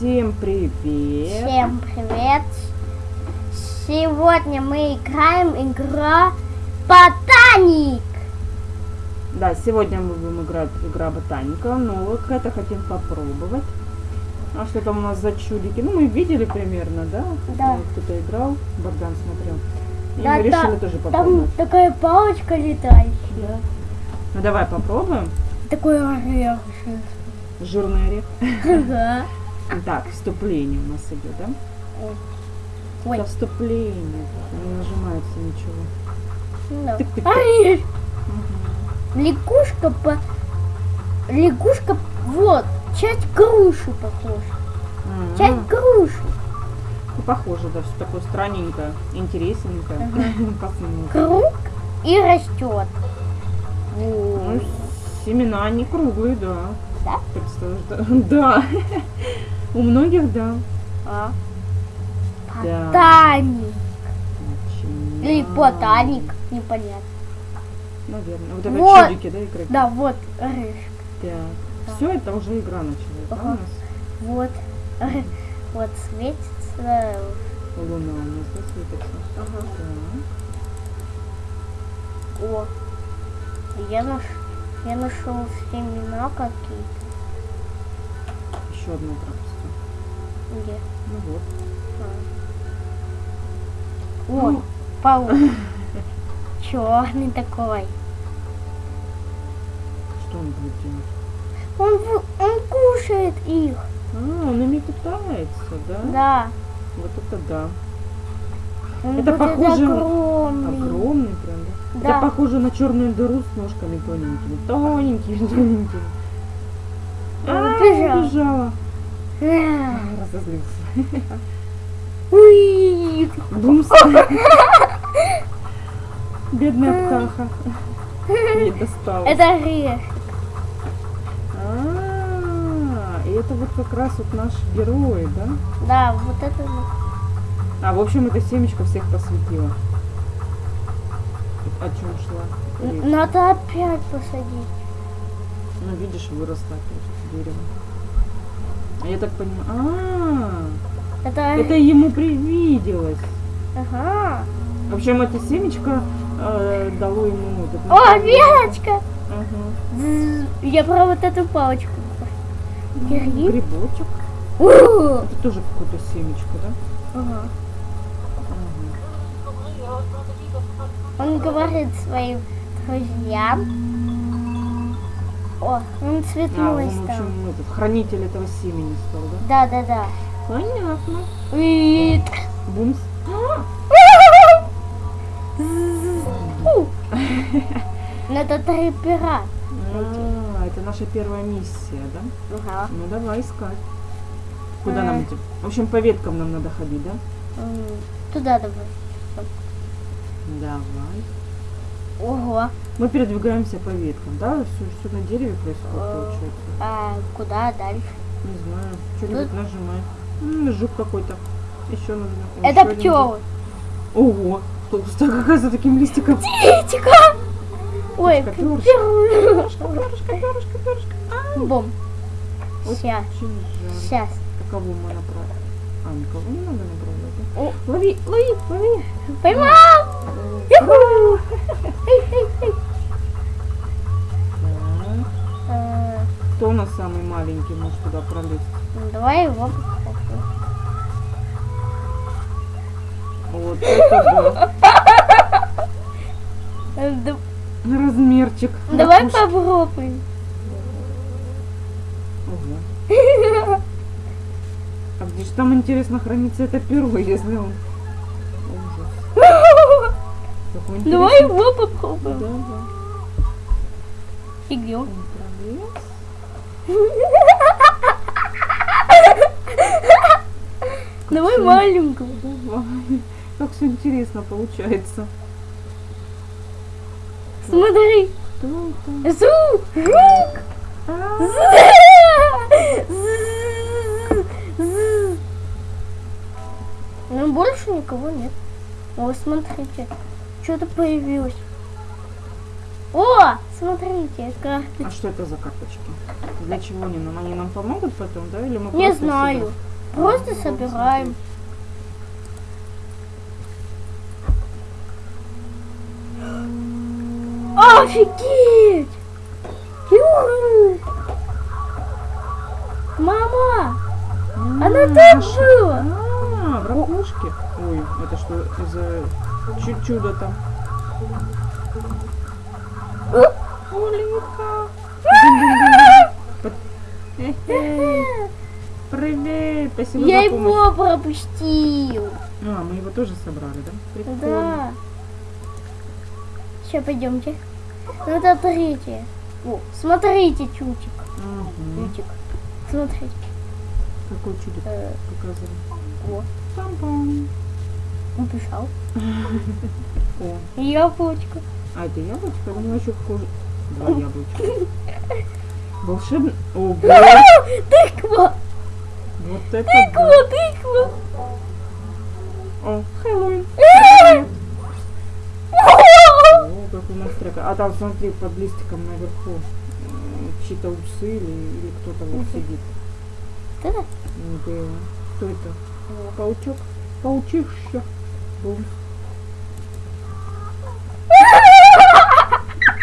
Всем привет! Всем привет! Сегодня мы играем игра Ботаник. Да, сегодня мы будем играть игра ботаника, но вот это хотим попробовать. А что там у нас за чудики? Ну, мы видели примерно, да? Да. Кто-то играл, Богдан смотрел. И Да, мы решили да, тоже Там попробовать. такая палочка летающая. Да. Ну давай попробуем. Такой орех. Жирный орех. Ага. Так, вступление у нас идет, да? Ой. Это вступление. Не нажимается ничего. Да. Тык-тык-тык. Орех. Мгм. Лягушка по... Лягушка, вот, часть груши похожа. М, Часть груши. ну, Похоже, да, все такое странненькое, интересненькое. Посмотрим. Круг и растет. Ну, семена не круглые, да. Да? Представляешь, да. Да. У многих, да. А? Да. Ботаник. Начинаем. Или ботаник, непонятно. Наверное. Вот это Вот. чудики, да, играть? Да, вот орешек. Так. Все, это уже игра началась, да, у Ага. нас? Вот. Вот светится. Луна у нас, да, светится? Ага. Так. О. Я наш я нашел семена какие-то. Еще одна пропасть. Где? Ну вот. О, Ну. паук. Черный такой. Что он будет делать? Он, он кушает их. А, он ими питается, да? Да. Вот это да. Он Это похоже- огромный. Огромный прям, да? Да. Это похоже на черную дыру с ножками тоненькими. Тоненькими, тоненькими. А, Убежал. убежала. Разозлился. Уи. Бумс. Бедная птаха. Ей досталось. Это орешек. А, и это вот как раз вот наш герой, да? Да, вот это. А, в общем, это семечко всех посвятила. О чем шла? Надо опять посадить. Ну, видишь, выросло опять дерево. А я так понимаю... А, Это, это ему привиделось. Ага. В общем, это семечко э, дало ему... вот это О, веточка! Ага. Я про вот эту палочку. Гриб? Грибочек. У! Это тоже какое-то семечко, да? Ага. Ага. Он говорит своим друзьям. О, он А, цветной он, в стал. общем, этот, хранитель этого семени стал, да? Да, да, да. Понятно. И... Бумс. Ну, это три пера. А, это наша первая миссия, да? Ага. Ну давай искать. Куда А. нам идти? В общем, по веткам нам надо ходить, да? Туда давай. Давай. Ого. Мы передвигаемся по веткам, да? Все, все на дереве происходит, А. получается. А куда дальше? Не знаю. Что-нибудь нажимай. М, жук какой-то. Еще нужно. Это еще пчелы. Ого! Толстая какая за таким листиком. Птичка! Ой, Перышко, пер- Перышко, перышко, перышко. Бом. Сейчас, сейчас. Кого мы направим? А, никого не надо направлять. Лови, лови, лови. Поймал! Эй, эй, эй. Кто у нас самый маленький может туда пролезть? ну, Давай его попробуем. Вот это да- да. Размерчик. Давай Уж- попробуем. Ого. А где же там, интересно, хранится это перо, если он... Давай его попробуем. Давай. И где он? Он пролез. Давай маленького. Давай. Как все интересно получается. Смотри. Зу! Жук! Ну, больше никого нет. О, смотрите. Что-то появилось. О, смотрите, карты. А что это за карточки? Для чего они нам? Они нам помогут потом, да? Или мы Не знаю. сюда Просто собираем. Офигеть! Юру! Мама! Она там была! А, в ракушке. Ой, это что за чу- чудо там? Эхе. Привет, спасибо Я его пропустил. А, мы его тоже собрали, да? Прикольно. Да. Сейчас пойдемте. Ну это третье. О, смотрите, чучик. Мгм. Чучик. Смотрите. Какой чудик Э, показывай. О, Пам-пам. убежал. О, Яблочко. а это яблочко? У него еще хуже. Два яблочка. Волшебный. Ого! Тыква! Вот это Тыква, да. тыква. О, Хэллоуин. О, как у нас трека. А там, смотри, под листиком наверху чьи-то усы или, или кто-то вот сидит. Да. Да. Кто это? Паучок? Паучище. Бум.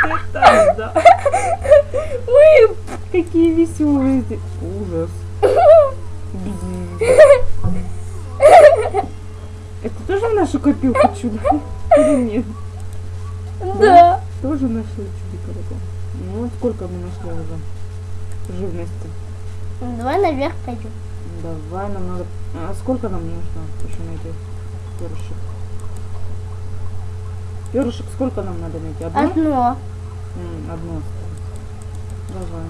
Это да. Мы Какие веселые здесь. Ужас. Это тоже в нашу копилку чудо? Или нет? Да. Тоже нашли чудика такого. Ну, сколько мы нашли уже живности. Давай наверх пойдем. Давай, нам надо... А сколько нам нужно еще найти перышек? Перышек сколько нам надо найти? Одно? Одно. Одно осталось. Давай.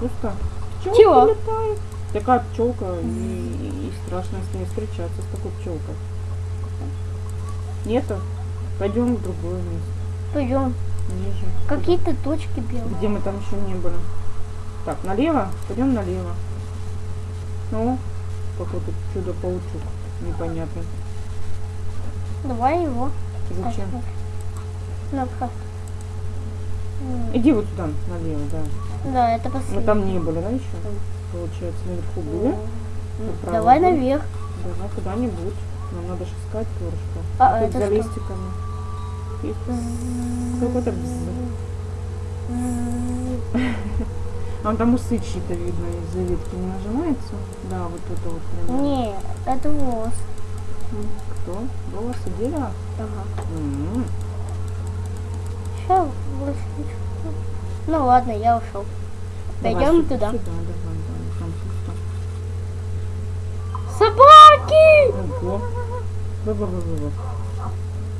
Пусто. Пчелка Чего? летает. Такая пчелка, и, и страшно с ней встречаться, с такой пчелкой. Нету? Пойдем в другое место. Пойдем. Ниже. Какие-то точки белые. Где мы там еще не были. Так, налево? Пойдем налево. Ну, какой-то чудо-паучок непонятный. Давай его. Зачем? Ну-ка. М, Иди вот сюда, налево, да. Да, это Мы последний. там не были, да, еще? Получается, наверху были. М, Направо Давай наверх. Давай куда-нибудь. Нам надо же искать перышко. А, Опять это за что? листиками. Есть какой-то. А там усы чьи-то видно из-за ветки не нажимается. Да, вот это вот прям. Не, это волос. М, Кто? Волосы дерева? Ага. М, все, больше ничего. Ну ладно, я ушел. Пойдем туда. сюда давай, давай, там пусто. Собаки! Ого. Бы -бы -бы -бы -бы.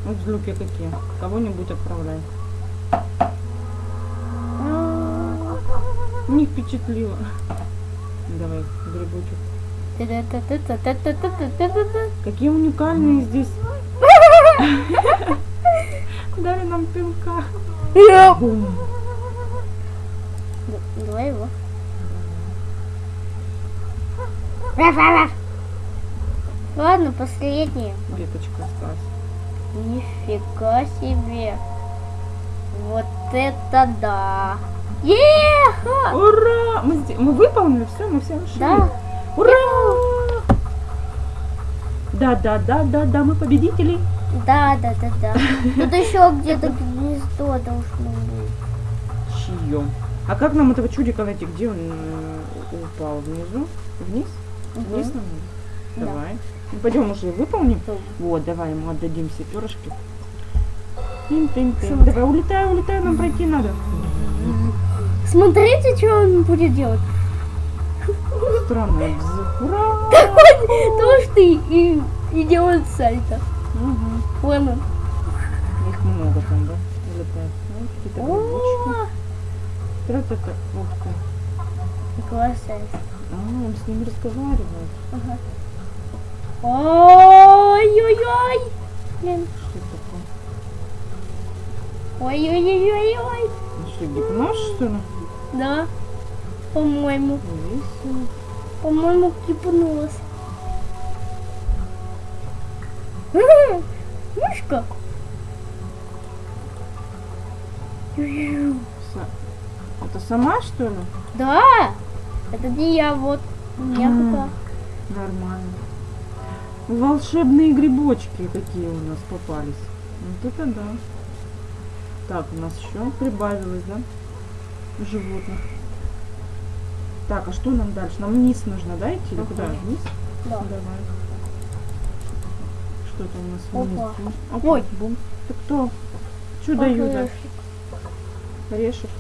Ну, злюки какие. Кого-нибудь отправляй. Не впечатлило. Давай, грибочек. Какие уникальные здесь Д- Давай его. Ладно, последнее. Веточка осталась. Нифига себе. Вот это да. Еха! Ура! Мы, мы выполнили все, мы все нашли. Да. Ура! Да, да, да, да, да, мы победители. Да, да, да, да. Тут еще где-то гнездо должно быть. Чье? А как нам этого чудика найти? Где он э, упал? Внизу? Вниз? Вниз нам надо? Давай. Ну, пойдем уже выполним. Вот, давай ему отдадим все перышки. Смотри. Давай, улетай, улетай, нам пройти надо. Смотрите, что он будет делать. Странно. Ура! То, что и, и, делает сальто. Мгм. Ладно. Их много там, да? Улетает. Ну, какие-то грибочки. Тра-та-та. Ух ты. классно. А, он с ними разговаривает. Ага. Ой-ой-ой. Блин. Что это такое? Ой-ой-ой-ой-ой. Ну что, гипноз, что ли? Да. По-моему. По-моему, кипнулась. Са- Это сама, что ли? Да. Это не я, вот. М. Мягко. Нормально. Волшебные грибочки какие у нас попались. Вот это да. Так, у нас еще прибавилось, да? Животных. Так, а что нам дальше? Нам вниз нужно, да, идти? Ага. куда? Вниз? Да. Давай. Что-то у нас Опа. Опа, Ой. бум. Ты кто? Чудо-юдо. Орешек.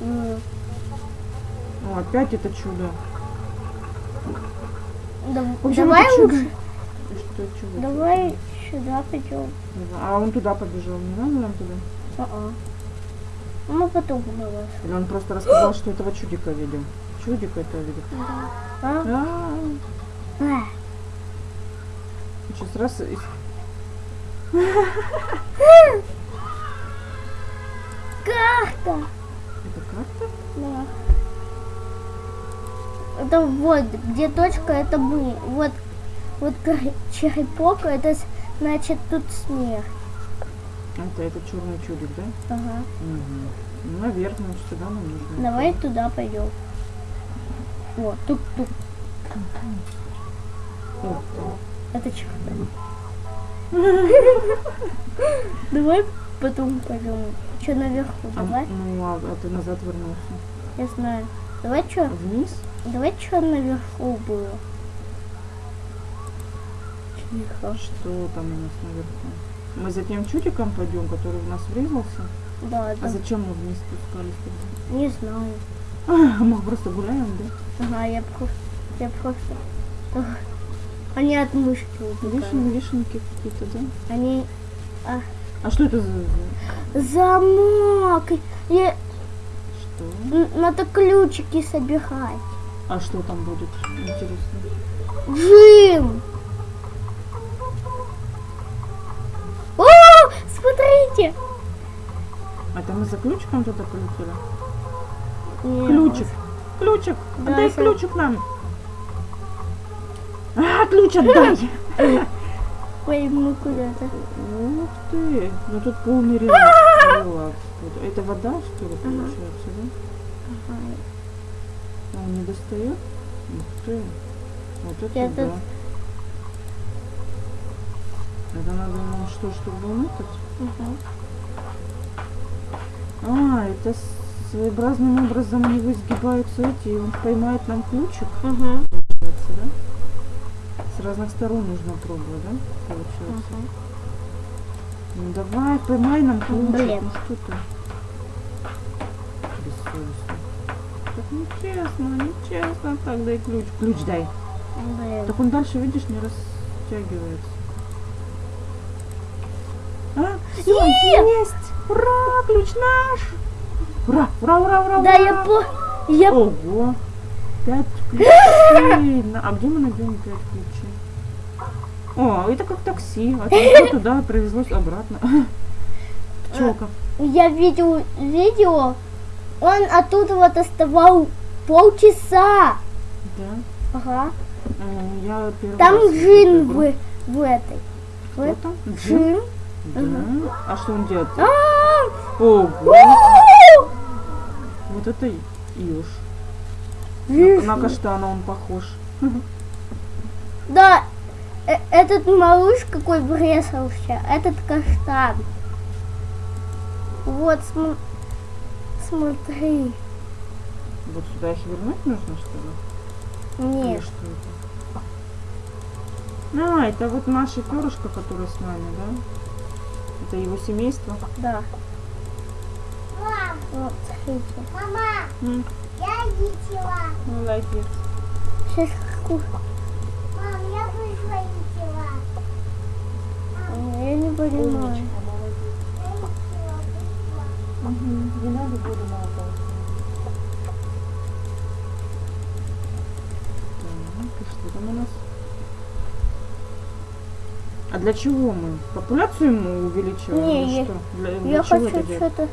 М, О, опять это чудо. да- В общем, Давай это чудо. лучше. Что чудо? Давай сюда пойдем. А он туда побежал, не надо нам туда? А-а. Ну, потом давай. Или он просто рассказал, что этого чудика видел? Чудика это видел. А? А, А. Сейчас раз и... Карта. Это карта? Да. Это вот, где точка, это мы. Вот, вот черепок, это с- значит тут смерть. Это, это черный чудик, да? Ага. Угу. Ну, наверное, сюда нам нужно. Давай туда пойдем. Вот, тук-тук. Это черепок. Давай потом пойдем. Что наверху, а, давай? ну, а, а ты назад вернулся. Я знаю. Давай что? Вниз? Давай что наверху было. Тихо. Что там у нас наверху? Мы за тем чудиком пойдем, который в нас врезался? Да, А да. зачем мы вниз спускались тогда? Не знаю. А, мы просто гуляем, да? Ага, я просто... Я просто... Они от мышки. Вишен, вишенки какие-то, да? Они... а, А что это за... за- замок! И Что? надо ключики собирать. А что там будет? Интересно. Джим! О, смотрите! Это мы за ключиком туда полетели? Ключик. Ключик. Да, Отдай ключик нам. Ключ отдай. Ой, мы куда-то. Ух ты. Ну тут полный релакс. Это вода, что ли, получается, да? Ага. А он не достает? Ух ты. Вот это да. Это надо нам что, чтобы вымытать? Ага. А, это с- своеобразным образом у него изгибаются эти, и он поймает нам ключик, Ага. Разных сторон нужно пробовать, да? Получается. Ага. Ну давай, поймай нам ключик. Блин. Ну что ты? Бессовестно. Так нечестно, нечестно. Так, дай ключ. Ключ дай. Блин. Так он дальше, видишь, не растягивается. А, всё, Е! есть! Ура, ключ наш! Ура, ура, ура, ура, Да, я по... Я... Ого! Пять ключей! А где мы найдем пять ключей? О, это как такси. Отвезло туда, привезлось обратно. Пчелка. Я видел видео, он оттуда вот оставал полчаса. Да. Ага. М, Я Там Джин в, в этой. Кто в- там? Джин? Да. А что он делает? А! Ого! Вот это Илш. Жиж. На каштана он похож. Да, этот малыш какой врезался, этот каштан. Вот, см- смотри. Вот сюда их вернуть нужно, что ли? Или Нет, что это? А, это вот наше перышко, которое с нами, да? Это его семейство. да. Вот, смотрите. Мама, М, я видела. Молодец. Сейчас Мам, я не понимаю. Мгм, Не надо буду молотать. Так, что там у нас? А для чего мы? Популяцию мы увеличиваем? Не, я- что? Для, для Я чего хочу что-то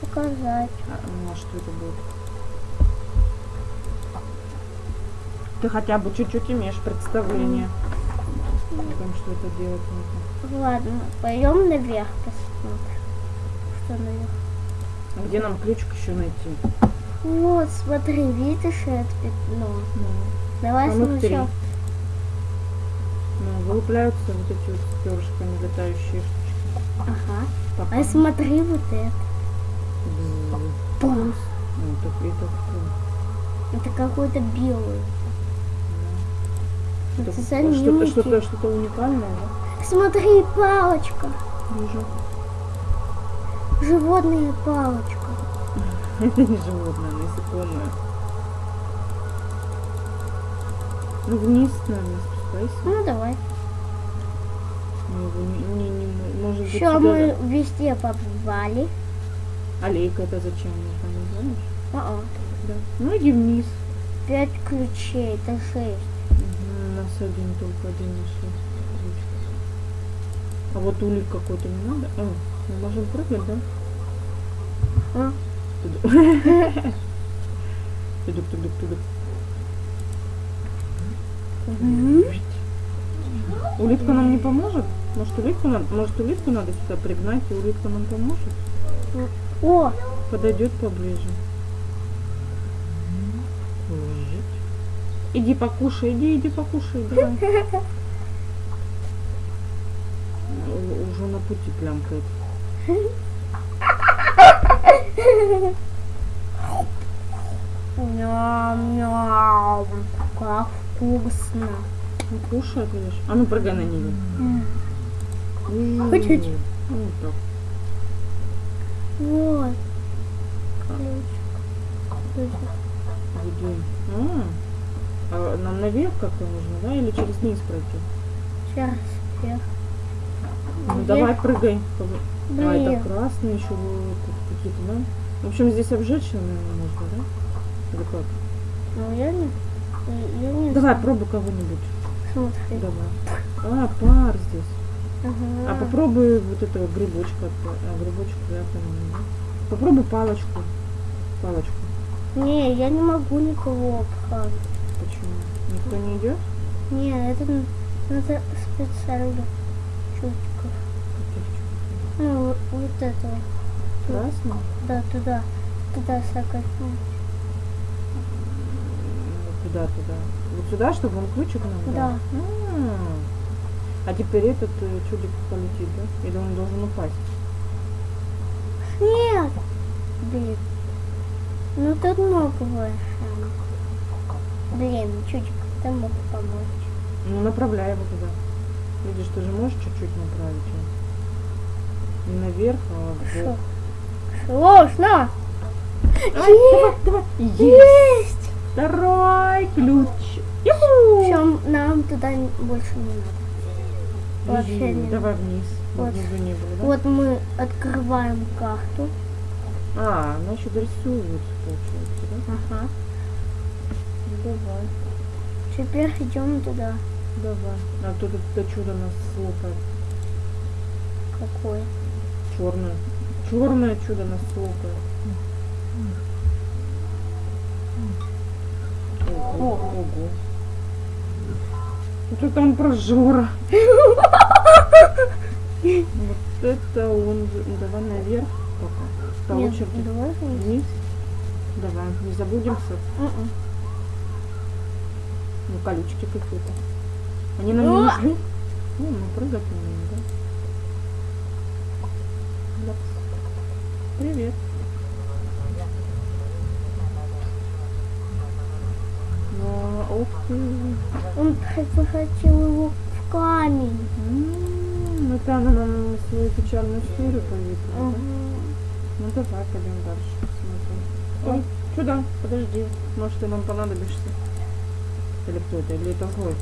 показать. А, ну, а что это будет? Ты хотя бы чуть-чуть имеешь представление о том, что это делать нужно. Ладно, пойдем наверх посмотрим. Что наверх? А Где нам ключик еще найти? Вот, смотри, видишь это пятно? Давай А ну, сначала. Ну, вылупляются вот эти вот с перышками летающие штучки. Ага. Пока. А смотри вот это. Бзz. Пум. Ну, это, это? Это какой-то белый. Что-то, занимки. что-то, уникальное, да? Смотри, палочка. Вижу. Животная палочка. Это не животное, насекомое. Ну, вниз, наверное, спускайся. Ну давай. Мы его не, не, не мо- может быть, сюда- мы везде побывали. Аллейка это зачем нужно, не знаешь? А-а. Да. Ну, иди вниз. Пять ключей, это шесть. Один только один нашли. А вот улик какой-то не надо? А, мы можем прыгать, да? А? Тудук. Тудук, тудук. Улитка нам не поможет? Может улитку надо, может улитку надо сюда пригнать, и улитка нам поможет? О, Подойдет поближе. Иди покушай, иди, иди покушай, давай. Уже на пути плямкает. ням-ням. Как вкусно. Ну, кушает, видишь? А ну прыгай на нее. Хотите? Ну, вот так. Вот. Иди. А, а нам наверх как-то нужно, да? Или через низ пройти? Сейчас вверх. Ну Вверх. давай прыгай. А, это Блин. красные еще вот какие-то, да? В общем, здесь обжечь, наверное, можно, да? Или как? Ну я не... Я не Давай, пробуй кого-нибудь. смотри. Давай. А, пар здесь. Ага. А попробуй вот этого грибочка. А, грибочек прятанный, да? Попробуй палочку. Палочку. Не, я не могу никого обхватить. Никто не идет? Не, это надо специально чутиков. Ну, вот, вот этого. Да, туда. Туда сакать. Куда туда? Вот сюда, чтобы он ключик нам дал? Да. А, А теперь этот э, чудик полетит, да? Или он должен упасть? Нет! Блин. Ну тут много шансов. Блин, чутик, ты мог помочь. Ну, направляй его туда. Видишь, ты же можешь чуть-чуть направить его. Не наверх, а в Шо? бок. Сложно! Давай, давай, давай. Есть! Второй ключ. Все, нам туда больше не надо. Вообще Бежи. не Давай вниз. Мы Вот. не были, да? Вот мы открываем карту. А, она еще дорисовывается, получается, да? Ага. Давай. Теперь идем туда. Давай. А тут это чудо нас слопает. Какое? Черное. Черное чудо нас слопает. Ого. Ого. Вот это он прожора. Вот это он. Ну, Давай наверх пока. По Нет, очереди. давай вниз. Давай, не забудемся. Мгм. Ну, колючки какие-то. Они нам не нужны. Ну, мы прыгать умеем, да? Привет. Ну, ух ты. Он превратил его в камень. М, Это она нам свою печальную историю поведала, да? Мгм. Ну, давай пойдем дальше посмотрим. Ой, сюда, подожди. Может, ты нам понадобишься. Или кто это? Или это злой?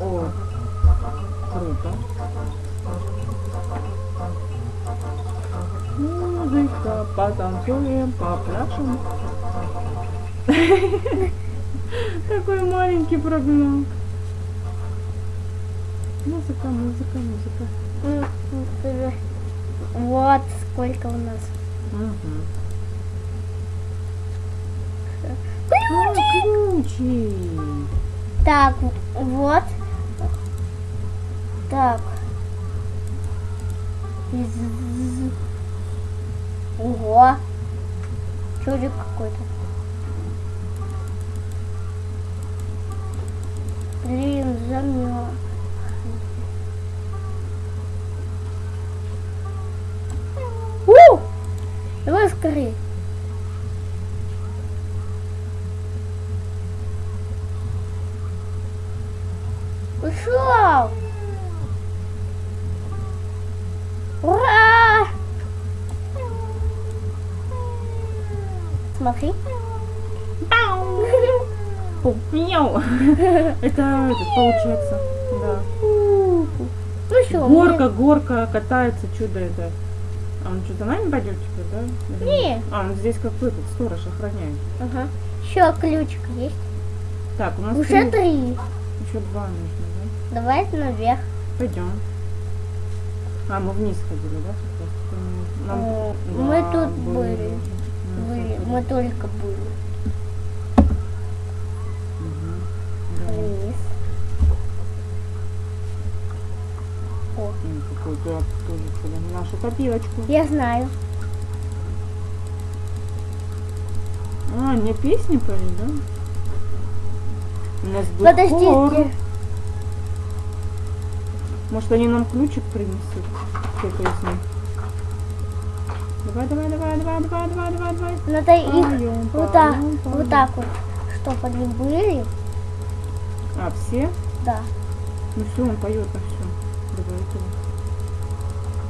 О, круто. Музыка, потанцуем, попляшем. Такой маленький прогнал. Музыка, музыка, музыка. Вот сколько у нас. Ага. Ключи. Так, вот. Так. Из- Ого. Чудик какой-то. Блин, замёр. У! Давай скорее. Это получается, да. Ну что, Горка, горка, катается, чудо это. А он что, за нами пойдет теперь, да? Не. А, он здесь как этот, сторож охраняет. Ага. Еще ключик есть. Так, у нас Уже три. Еще два нужно, да? Давай наверх. Пойдем. А, мы вниз ходили, да? Нам... Да, мы тут были были. мы только были. Мгм. Да. Вниз. О, Какой-то тоже сюда. Нашу копилочку. я знаю. А, мне песни поют, да? У нас был хор. Подождите. Может, они нам ключик принесут этой песне? Давай, давай, давай, давай, давай, давай, давай, давай. Надо их вот так, вот так вот, чтобы они были. А, все? Да. Ну все, он поет, а все. Давайте.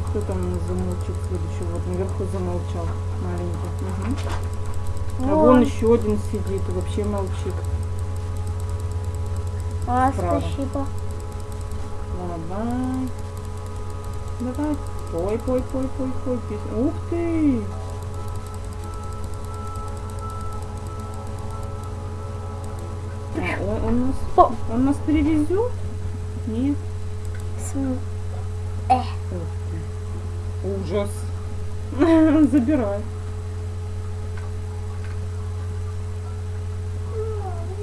Кто там у нас замолчит следующий? Вот наверху замолчал. Маленький. Мгм. А вон еще один сидит вообще молчит. А, справа. спасибо. Давай. Давай. Пой, пой, пой, пой, пой. Ух ты! Он, он нас, он нас перевезет? Нет. См- ты. Ужас. Забирай.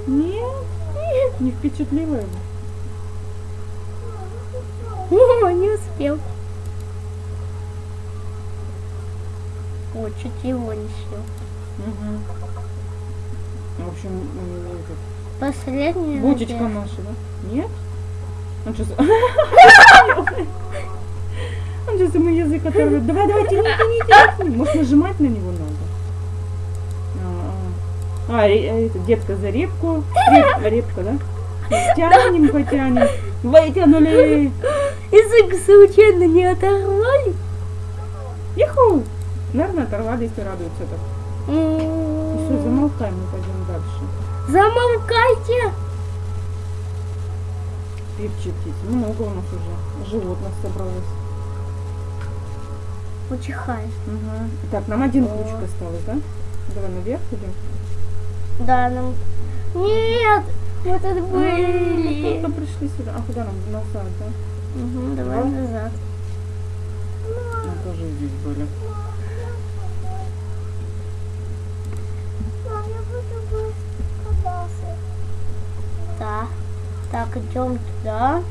Нет, не впечатлило его. О, не успел. О, чуть его не сел. Мгм. В общем, м, этот, Последний. бутичка наверх. наша, да? Нет? Он сейчас... Он сейчас ему язык оторвет. Давай, давай, тяни, тяни, тяни. Может, нажимать на него надо? А, а. А, ре- это, детка за репку. Реп- репка, да? Тянем, потянем. Вытянули. Язык случайно не оторвали? Иху. Наверное, оторвались и радуются так. М, Все, замолкаем, мы пойдем дальше. Замолкайте! Певчи птицы. Много у нас уже животных собралось. Учихай. Ага. Так, нам один О. ключик осталось, да? Давай наверх идем. Да, нам... Нет! Мы тут Мы были. только пришли сюда. А куда нам? Назад, да? Мгм, давай Да? назад. Мы тоже здесь были. Так, идем туда.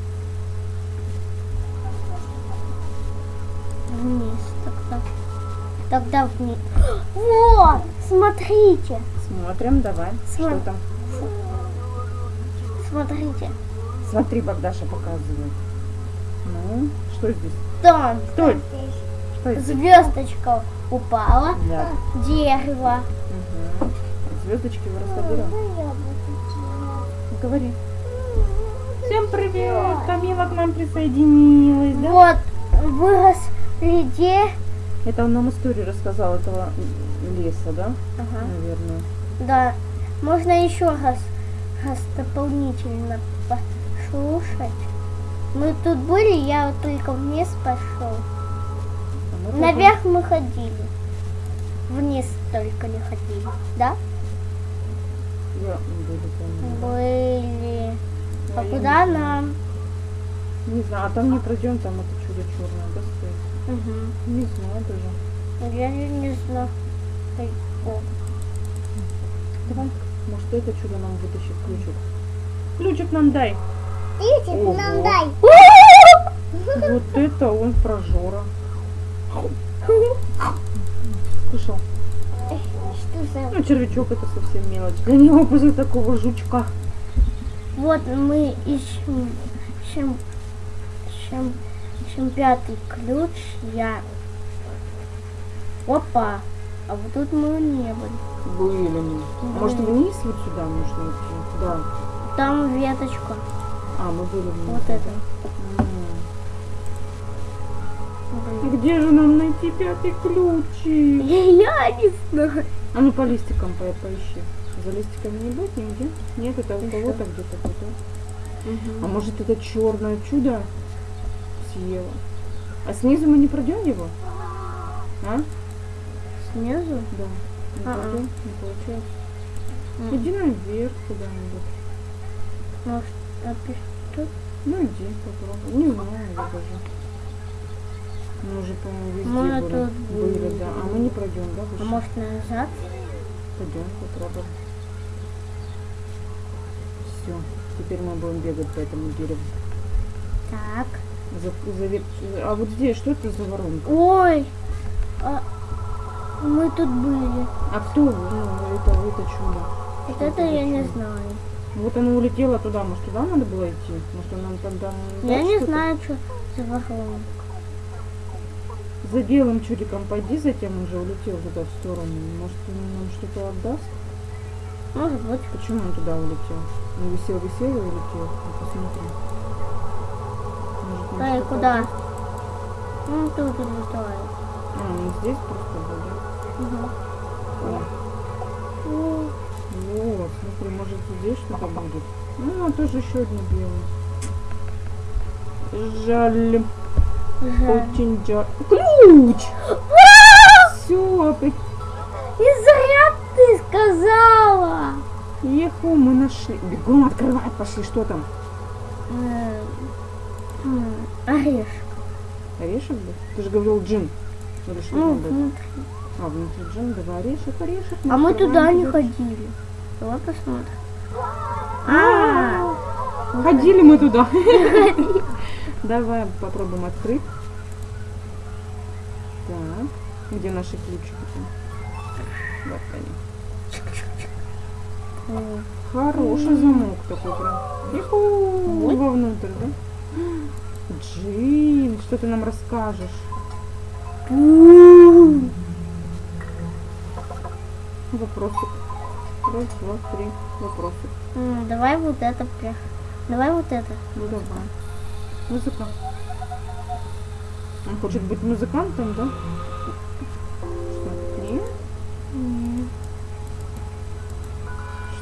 Вниз тогда. Тогда вниз. Вот! Смотрите! Смотрим, давай. Что Смотри. там? Смотрите. Смотри, Богдаша показывает. Ну, что здесь? Там Стой! Что здесь? звездочка упала. Да. Дерево. Угу. Звездочки вырастают. Ну. Говори. Всем привет! Камила к нам присоединилась, да? Вот вырос где? Это он нам историю рассказал этого леса, да? Ага. Наверное. Да. Можно еще раз, раз дополнительно послушать. Мы тут были, я вот только вниз пошел. А мы Наверх мы ходили. Вниз только не ходили. Да? Я были, по-моему. Были. А куда нам? Не знаю, а там не пройдем, там это чудо черное, да, стоит? Угу. Не знаю даже. Я не, не знаю. Давай. Может, это чудо нам вытащит ключик. Ключик нам дай. Ключик нам дай. Вот это он прожора. Слышал? Что за... Ну, червячок это совсем мелочь. Для него после такого жучка. Вот мы ищем, ищем, ищем, ищем пятый ключ. Я. Опа. А вот тут мы не были. Были мы. А Может вниз вот сюда нужно идти? Да. Там веточка. А, мы были вниз. Вот это. Блин. Где же нам найти пятый ключик? Я не знаю. А ну по листикам по поищи. За листиками не будет нигде? Нет, это у кого-то где-то тут. А может это черное чудо съело? А снизу мы не пройдем его? А? Снизу? Да. Не А-а. пройдем? Не получается. М. Иди наверх куда-нибудь. Может, тут? Ну иди, попробуй. Не знаю я даже. Мы уже, по-моему, везде Мы были. тут были, да. А мы не пройдем, да? А выше? может назад? Пойдем, попробуем. Все. Теперь мы будем бегать по этому дереву. Так. За, за вет- А вот здесь что это за воронка? Ой. А, мы тут были. А кто? вы? Ну, это, это чудо. Вот Что это за я не знаю. Вот она улетела туда. Может, туда надо было идти? Может, она тогда... Я дальше не знаю, что за воронка. За белым чудиком пойди, затем он же улетел туда в сторону. Может, он нам что-то отдаст? Может быть. Почему он туда улетел? Он висел, висел и улетел. Ну, посмотри. Может, что-то куда? Ну, тут и летает. А, он здесь просто был, да? Угу. О, Вот, смотри, может здесь что-то будет. Ну, а тоже еще одно белое. Жаль, жаль. очень жаль. Ключ! Все, опять. Сказала. Еху, мы нашли. Бегом открывать, пошли, что там? М, м, Орешек. Орешек был? Ты же говорил джин. Или что Ну, внутри. А, внутри джин, давай орешек, орешек. А мы туда не ходили. Давай посмотрим. А, Ходили мы туда. Давай попробуем открыть. Так, где наши ключики? Вот они. Хороший замок такой прям. Иху, вовнутрь, да? Джин, что ты нам расскажешь? Вопросик. Раз, два, три. Вопросик. Давай вот это. Давай вот это. Ну давай. Музыка. Он хочет быть музыкантом, да?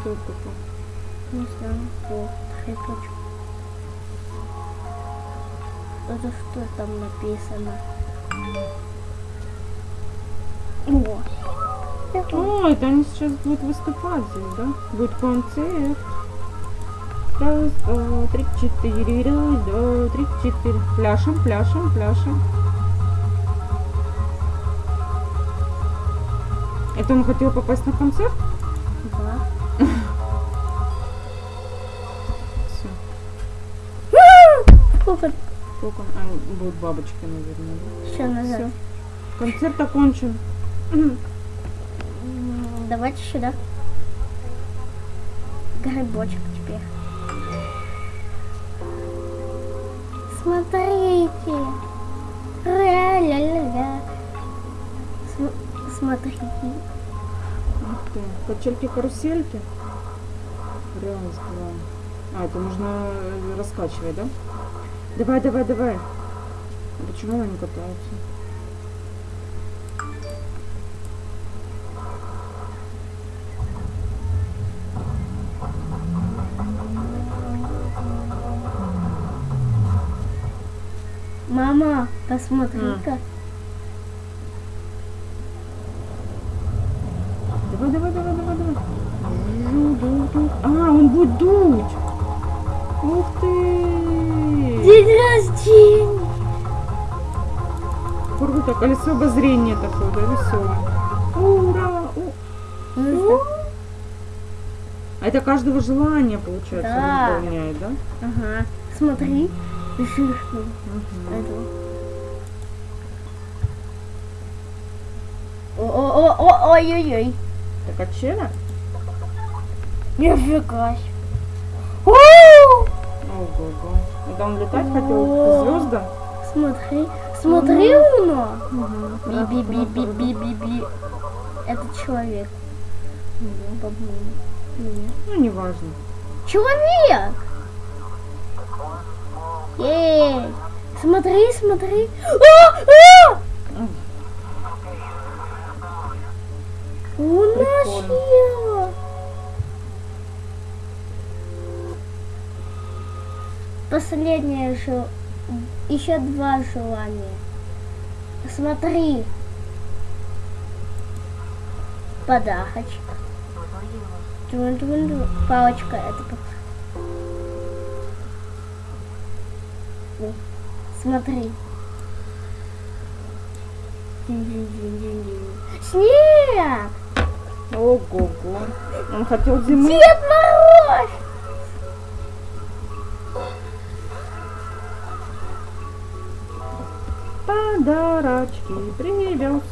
Что такое? Не знаю. О, цветочек. Это что там написано? О. О, это они сейчас будут выступать здесь, да? Будет концерт. Раз, два, три, четыре. Раз, два, три, четыре. Пляшем, пляшем, пляшем. Это он хотел попасть на концерт? Сколько? А, будет бабочка, наверное. Да? Все назад. Все. Концерт окончен. Давайте сюда. Грибочек теперь. Смотрите. Ля-ля-ля-ля. См- Смотрите. Ух ты. Качельки-карусельки. Раз, два. А, это нужно э, раскачивать, да? Давай, давай, давай. А Почему они катаются? Мама, посмотри-ка. Давай, колесо обозрения такое, да, веселое. Ура! У. Ну, А это каждого желания, получается, Да. выполняет, да? Ага. Смотри. Мгм. Эту. О-о-о-ой-ой-ой. Это качеля? Нифига себе. О! Ого-го. Это он летать хотел О. к звездам? Смотри, смотри, Уно. Би-би-би-би-би-би-би. Это человек. Ну, неважно. Человек! Эй! Смотри, смотри. А! А! У нас. Последнее же. Еще два желания. Смотри. Подарочек. Тун-тун-тун. Палочка это О, Смотри. Снег! Ого-го. Он хотел зимы. Дед Мороз! Подарочки привез.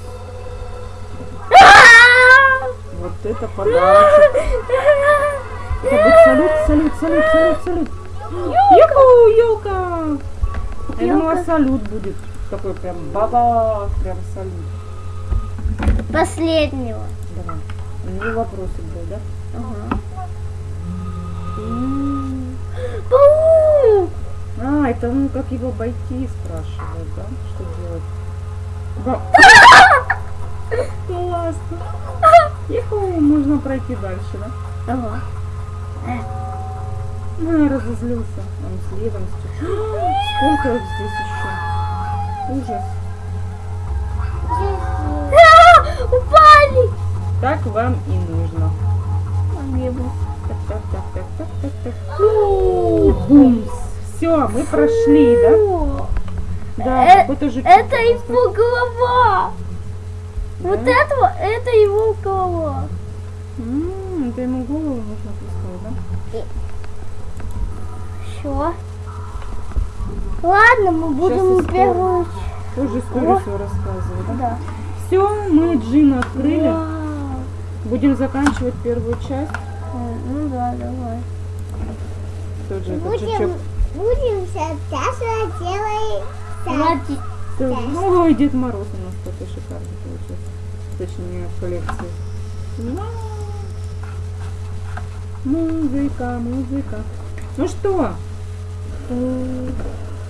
Вот это подарочек. Это будет салют, салют, салют, салют, салют. Юху, елка. Я думала, салют будет. Такой прям баба, прям салют. Последнего. Давай. У него вопросик был, да? Ага. Паук! А, это ну как его обойти спрашивают, да? Что делать? Ба- Классно. Юху, можно пройти дальше, да? Ага. Ну, разозлился. Он следом сейчас. Сколько их здесь еще? Ужас. А, Упали! Так вам и нужно. Так, так, так, так, так, так, так. Бумс. Все, мы прошли, да? Да, Э, какой-то жучок. Это его голова. Да? Вот этого, это его голова. М, Это ему голову нужно пускать, да? Все. Ладно, мы будем первую... Тоже историю О. свою рассказываю, да? Да. Все, мы Джина открыли. Вау. Будем заканчивать первую часть. Э, Ну да, давай. Тоже этот Будем, жучок. Будем сейчас делать Молодец. Ой, Дед Мороз у нас такой шикарный получился. Точнее, в коллекции. Музыка, музыка. Ну что,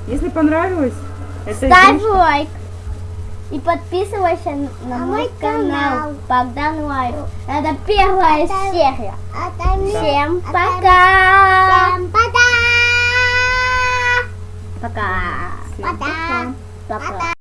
если понравилось, это Ставь игрушка. лайк. И подписывайся на На мой канал канал. Богдан Лайф. Это первая Это- серия. Не- Всем это- пока. Всем пока! Пока. Всем Пока. пока. Пока.